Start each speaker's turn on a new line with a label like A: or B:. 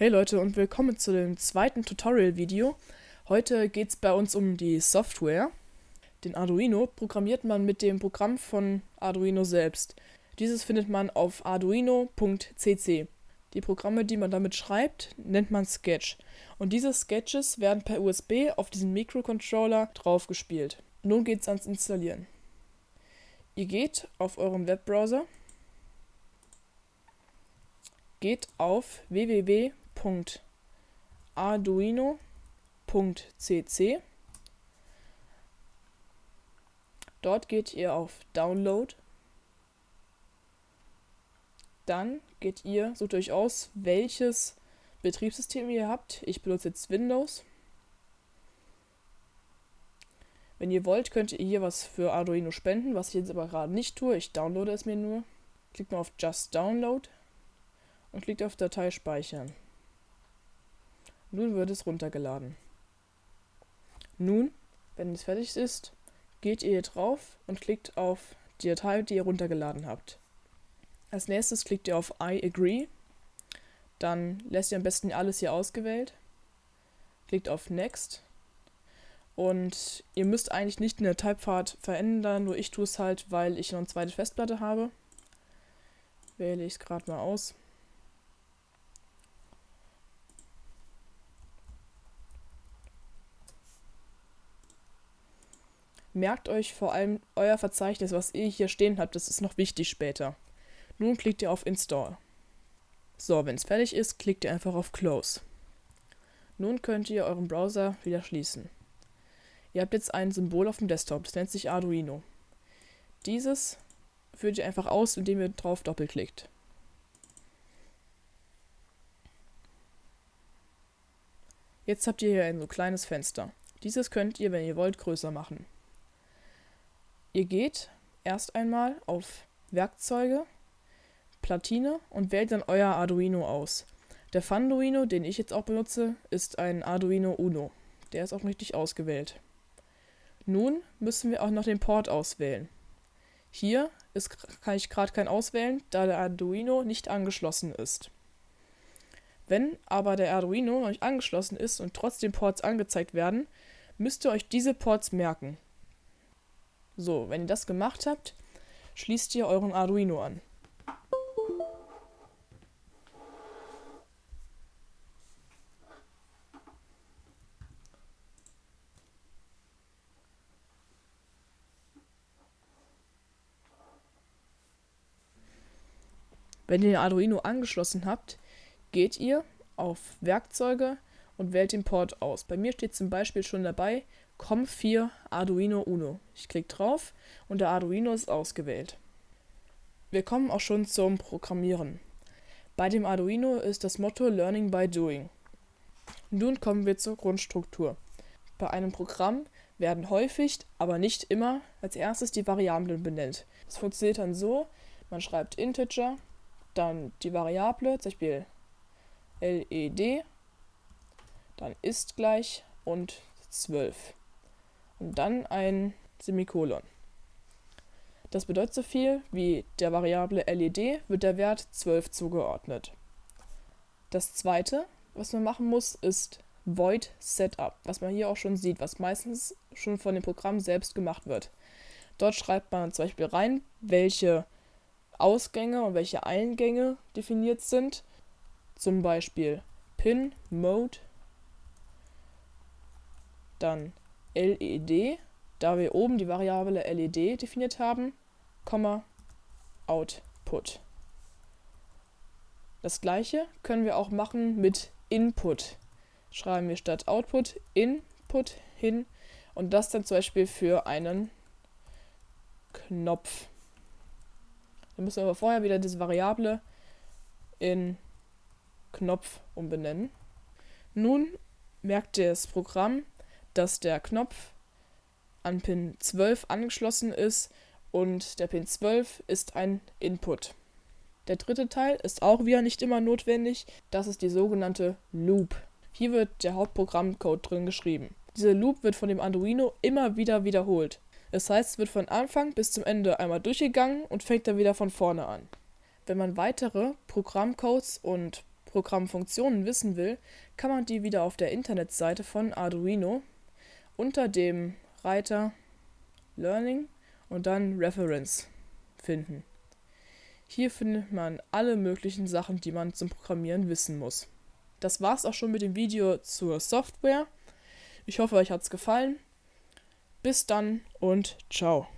A: Hey Leute und willkommen zu dem zweiten Tutorial-Video. Heute geht es bei uns um die Software. Den Arduino programmiert man mit dem Programm von Arduino selbst. Dieses findet man auf arduino.cc. Die Programme, die man damit schreibt, nennt man Sketch. Und diese Sketches werden per USB auf diesen Mikrocontroller draufgespielt. Nun geht es ans Installieren. Ihr geht auf euren Webbrowser, geht auf www www.arduino.cc. Dort geht ihr auf Download. Dann geht ihr, sucht euch aus, welches Betriebssystem ihr habt. Ich benutze jetzt Windows. Wenn ihr wollt, könnt ihr hier was für Arduino spenden, was ich jetzt aber gerade nicht tue. Ich downloade es mir nur. Klickt mal auf Just Download und klickt auf Datei speichern. Nun wird es runtergeladen. Nun, wenn es fertig ist, geht ihr hier drauf und klickt auf die Datei, die ihr runtergeladen habt. Als nächstes klickt ihr auf I agree. Dann lässt ihr am besten alles hier ausgewählt. Klickt auf Next. Und ihr müsst eigentlich nicht den Dateipfad verändern, nur ich tue es halt, weil ich noch eine zweite Festplatte habe. Wähle ich es gerade mal aus. Merkt euch vor allem euer Verzeichnis, was ihr hier stehen habt, das ist noch wichtig später. Nun klickt ihr auf Install. So, wenn es fertig ist, klickt ihr einfach auf Close. Nun könnt ihr euren Browser wieder schließen. Ihr habt jetzt ein Symbol auf dem Desktop, das nennt sich Arduino. Dieses führt ihr einfach aus, indem ihr drauf doppelklickt. Jetzt habt ihr hier ein so kleines Fenster. Dieses könnt ihr, wenn ihr wollt, größer machen. Ihr geht erst einmal auf Werkzeuge, Platine und wählt dann euer Arduino aus. Der Funduino, den ich jetzt auch benutze, ist ein Arduino Uno. Der ist auch richtig ausgewählt. Nun müssen wir auch noch den Port auswählen. Hier ist, kann ich gerade keinen auswählen, da der Arduino nicht angeschlossen ist. Wenn aber der Arduino noch nicht angeschlossen ist und trotzdem Ports angezeigt werden, müsst ihr euch diese Ports merken. So, wenn ihr das gemacht habt, schließt ihr euren Arduino an. Wenn ihr den Arduino angeschlossen habt, geht ihr auf Werkzeuge und wählt den Port aus. Bei mir steht zum Beispiel schon dabei COM4 Arduino Uno. Ich klicke drauf und der Arduino ist ausgewählt. Wir kommen auch schon zum Programmieren. Bei dem Arduino ist das Motto Learning by Doing. Nun kommen wir zur Grundstruktur. Bei einem Programm werden häufig, aber nicht immer, als erstes die Variablen benannt. Das funktioniert dann so, man schreibt Integer, dann die Variable, zum Beispiel LED, dann ist gleich und 12 und dann ein Semikolon. Das bedeutet so viel wie der Variable LED wird der Wert 12 zugeordnet. Das zweite, was man machen muss, ist Void Setup, was man hier auch schon sieht, was meistens schon von dem Programm selbst gemacht wird. Dort schreibt man zum Beispiel rein, welche Ausgänge und welche Eingänge definiert sind. Zum Beispiel Pin, Mode, dann LED, da wir oben die Variable LED definiert haben, Komma, Output. Das gleiche können wir auch machen mit Input. Schreiben wir statt Output Input hin und das dann zum Beispiel für einen Knopf. Dann müssen wir aber vorher wieder diese Variable in Knopf umbenennen. Nun merkt das Programm, dass der Knopf an Pin 12 angeschlossen ist und der Pin 12 ist ein Input. Der dritte Teil ist auch wieder nicht immer notwendig, das ist die sogenannte Loop. Hier wird der Hauptprogrammcode drin geschrieben. Diese Loop wird von dem Arduino immer wieder wiederholt. Das heißt, es wird von Anfang bis zum Ende einmal durchgegangen und fängt dann wieder von vorne an. Wenn man weitere Programmcodes und Programmfunktionen wissen will, kann man die wieder auf der Internetseite von Arduino unter dem Reiter Learning und dann Reference finden. Hier findet man alle möglichen Sachen, die man zum Programmieren wissen muss. Das war's auch schon mit dem Video zur Software. Ich hoffe, euch hat's gefallen. Bis dann und ciao.